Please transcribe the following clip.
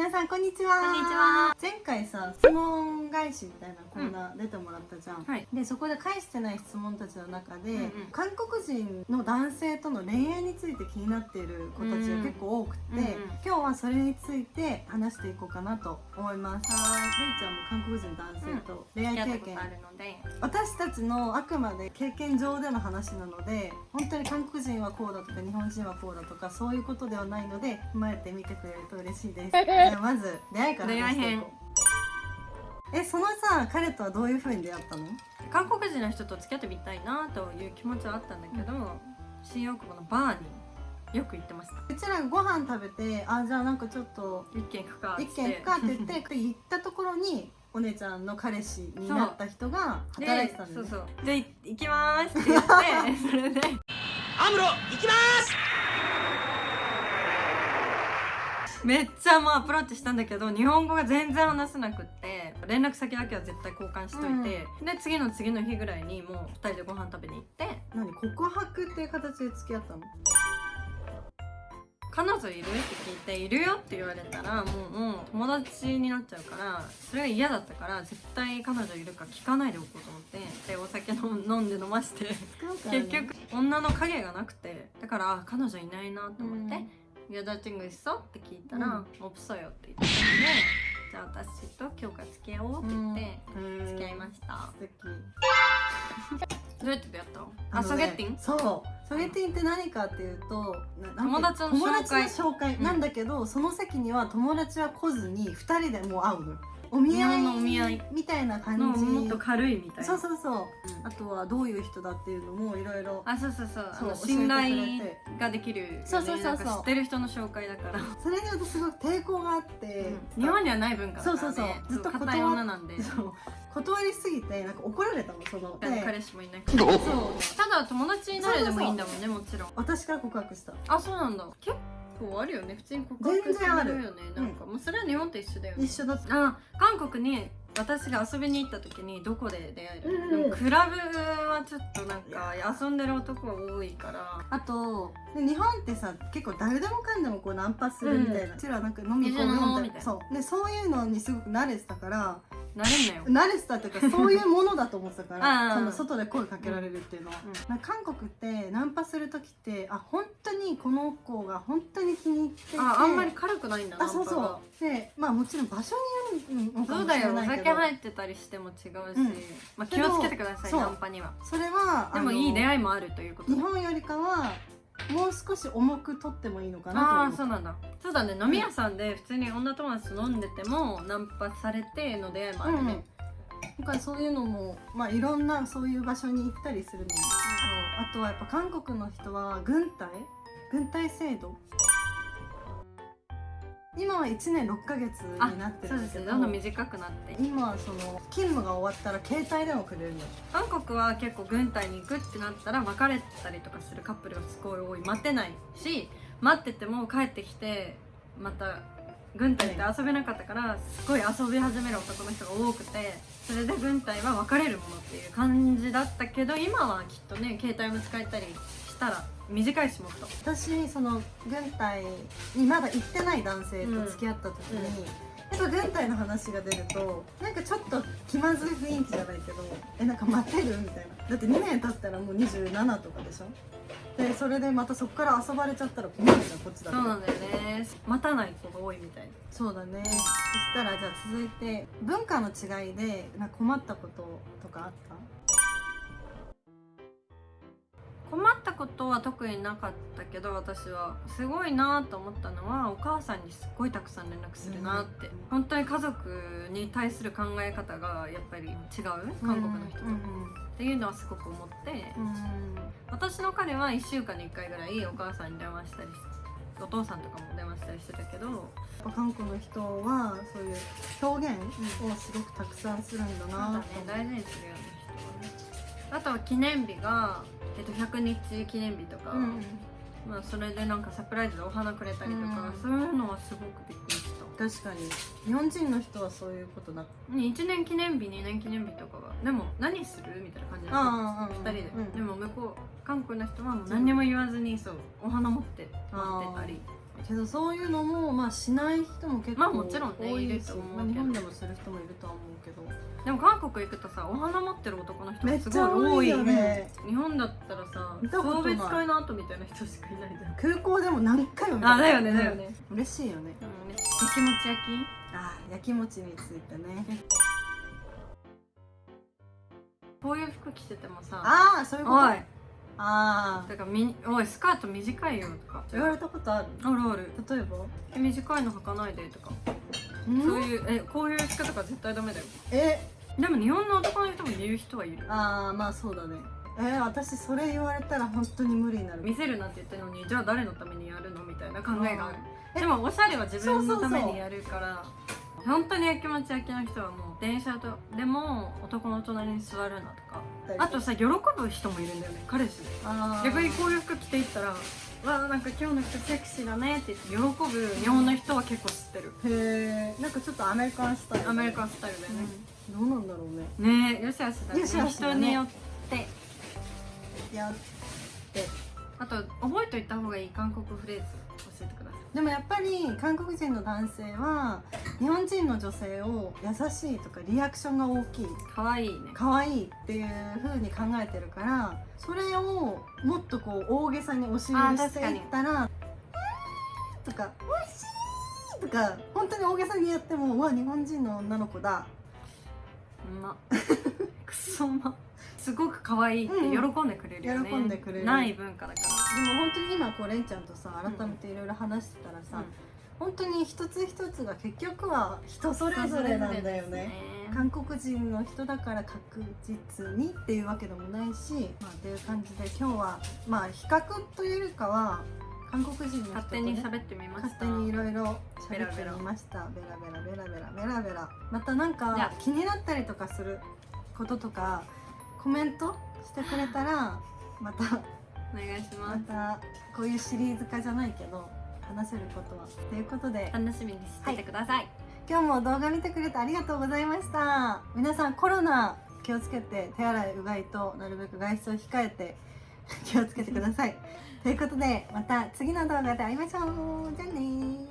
皆さんこんにちは。こんにちは。前回さ質問返しみたいなコーナー出てもらったじゃん、はい。でそこで返してない質問たちの中で、うんうん。韓国人の男性との恋愛について気になっている子たちが結構多くて、うんうんうん。今日はそれについて話していこうかなと思います。はい。れいちゃんも韓国人の男性と恋愛経験、あるので。私たちのあくまで経験上での話なので本当に韓国人はこうだとか日本人はこうだとかそういうことではないので踏まえてみてくれると嬉しいですまず出会いから話していこう。えそのさ彼とはどういうふうに出会ったの？韓国人の人と付き合ってみたいなという気持ちはあったんだけど、新大久保のバーによく行ってました。うちらがご飯食べてあじゃあなんかちょっと一軒行くか一軒行くかって言ってで 行ったところにお姉ちゃんの彼氏になった人が働いてたんだよね。そうそう。じゃあい行きまーすって言って それで。アムロ行きますめっちゃもうアプローチしたんだけど日本語が全然話せなくって連絡先だけは絶対交換しといて、で次の次の日ぐらいにもう2人でご飯食べに行って何告白っていう形で付き合ったの？彼女いる？って聞いているよって言われたらもうもう友達になっちゃうからそれが嫌だったから絶対彼女いるか聞かないでおこうと思ってでお酒飲んで飲まして結局女の影がなくてだからあ彼女いないなと思って「やだちんぐいっそ?」って聞いたらうん「オプソよ」って言ってたんで じゃあ私と今日から付き合おうって言って付き合いました。素敵。どうやって出会ったの？あねソゲッティン？そう。ソゲッティンって何かっていうと友達の紹介友達の紹介。うん。なんだけど、その席には友達は来ずに2人でもう会うのお見日合い本のお見合いみたいな感のじもっと軽いみたいな。そうそうそう。うん。あとはどういう人だっていうのもいろいろあそうそう。そう信頼ができるよね。そうそうそうそう。知ってる人の紹介だから、それに私すごい抵抗があって、日本にはない文化だからね。そうそうそう。ずっと硬い女なんで。断りすぎてなんか怒られたのその。で彼氏もいなくて。そう。ただ友達になれでもいいんだもんねもちろん。私から告白した。あそうなんだ。結構あるよね。普通に告白全然ある。すよねなん。か、もうそれは日本と一緒だよね。一緒だった。あ韓国に私が遊びに行った時にどこで出会える、うん。クラブはちょっとなんか遊んでる男が多いから。あとで日本ってさ結構誰でもかんでもこうナンパするみたいな、うちらなんか飲み行こうよ一緒に飲もうみたいなみたいな。そう。でそういうのにすごく慣れてたからなれんなよ。慣れてたっていうかそういうものだと思ってたかあらあ その外で声かけられるっていうのは、なんか韓国ってナンパする時ってあ本当にこの子が本当に気に入っていて。ああんまり軽くないんだなあそうそう。でまあもちろん場所によるのかもしそうだよおれないけど。酒入ってたりしても違うし、うん。まあ、気をつけてくださいそうナンパには。それはでもいい出い会いもあるということ。日本よりかはもう少し重く取ってもいいのかなとああそうなんだ。そうだね。飲み屋さんで普通に女友達と飲んでてもナンパされての出会いもあるね、だからそういうのもまあいろんなそういう場所に行ったりするのも。あとはやっぱ韓国の人は軍隊？軍隊制度？今は1年6ヶ月になってそうですけどね。どんどん短くなって。今はその勤務が終わったら携帯でもくれるの韓国は結構軍隊に行くってなったら別れたりとかするカップルがすごい多い。待てないし待ってても帰ってきてまた軍隊って遊べなかったからすごい遊び始める男の人が多くてそれで軍隊は別れるものっていう感じだったけど今はきっとね携帯も使えたりしたら短いしもっと。私その軍隊にまだ行ってない男性と付き合った時に、やっぱ軍隊の話が出るとなんかちょっと気まずい雰囲気じゃないけどえなんか待てる？みたいな。だって2年経ったらもう27とかでしょ？でそれでまたそこから遊ばれちゃったら困るじゃんこっちだと。そうなんだよね。待たない子が多いみたいな。そうだね。そしたらじゃあ続いて文化の違いでな困ったこととかあった？困ったことは特になかったけど私は。すごいなと思ったのはお母さんにすっごいたくさん連絡するなって、本当に家族に対する考え方がやっぱり違う？韓国の人と、うんっていうのはすごく思って、うん私の彼は1週間に1回ぐらいお母さんに電話したりお父さんとかも電話したりしてたけど韓国の人はそういう表現をすごくたくさんするんだそうだなね大事にするよね人はね。あとは記念日が、えっと、100日記念日とか、うんまあ、それでなんかサプライズでお花くれたりとか、うん。そういうのはすごくびっくり確かに。日本人の人はそういうことな1年記念日2年記念日とかは。でも何する？みたいな感じだあった2人で、うん。でも向こう韓国の人はもう何にも言わずにそうお花持って待ってたりけどそういうのもまあしない人も結構まあもちろんね多いいるですよと思う日本でもする人もいるとは思うけど。でも韓国行くとさお花持ってる男の人がすごい多多いいよね。うん日本だったらさ送別会の後みたいな人しかいないじゃん。空港でも何回も見た。あだよねだよね。嬉しいよね。うんね焼きもち焼き？あ焼き餅についてね。こういう服着ててもさああそういうこと？ああだからみおいスカート短いよとか。言われたことある？あるある。例えば？え短いの履かないでとか。うん？そういうえこういう服とか絶対ダメだよ。え？でも日本の男の人も言う人はいる。ああまあそうだね。えー、私それ言われたら本当に無理になる。見せるなんて言ってるのにじゃあ誰のためにやるのみたいな考えがある。え？でもおしゃれは自分のためそうそうそう。にやるから本当に焼きもち焼きの人はもう電車とでも男の隣に座るなとか。あとさ喜ぶ人もいるんだよね彼氏で逆にこういう服着ていったら「わあなんか今日の服セクシーだね」って言って喜ぶ日本の人は結構知ってる。へえんかちょっとアメリカンスタイル。アメリカンスタイルだよね、どうなんだろうね。ねえよしあしだね。よしあしだね。人によって。いやあと覚えといた方がいい韓国フレーズ教えてください。でもやっぱり韓国人の男性は日本人の女性を優しいとかリアクションが大きい。かわいいね。可愛いっていう風に考えてるからそれをもっとこう大げさに押し売りしていったら「とか「おいしい!」とか本当に大げさにやっても「うわ日本人の女の子だ。うま。くそうま。すごく可愛いって喜んでくれるよね、喜んでくれる。ない文化だから」でも本当に今こうレンちゃんとさ改めていろいろ話してたらさ、本当に一つ一つが結局は人それぞれなんだよね。韓国人の人だから確実にっていうわけでもないし、まあ、っていう感じで今日はまあ比較というよりかは韓国人の人と、ね、勝手に喋ってみました。勝手にいろいろ喋ってみました。ベラベラベラベラベラ。ベラまたなんかあ気になったりとかすることとかコメントしてくれたら またお願いしまますたこういうシリーズ化じゃないけど話せることは。ということで楽しみにしててください、今日も動画見てくれてありがとうございました。皆さんコロナ気をつけて手洗いうがいとなるべく外出を控えて気をつけてください。ということでまた次の動画で会いましょう。じゃあねー。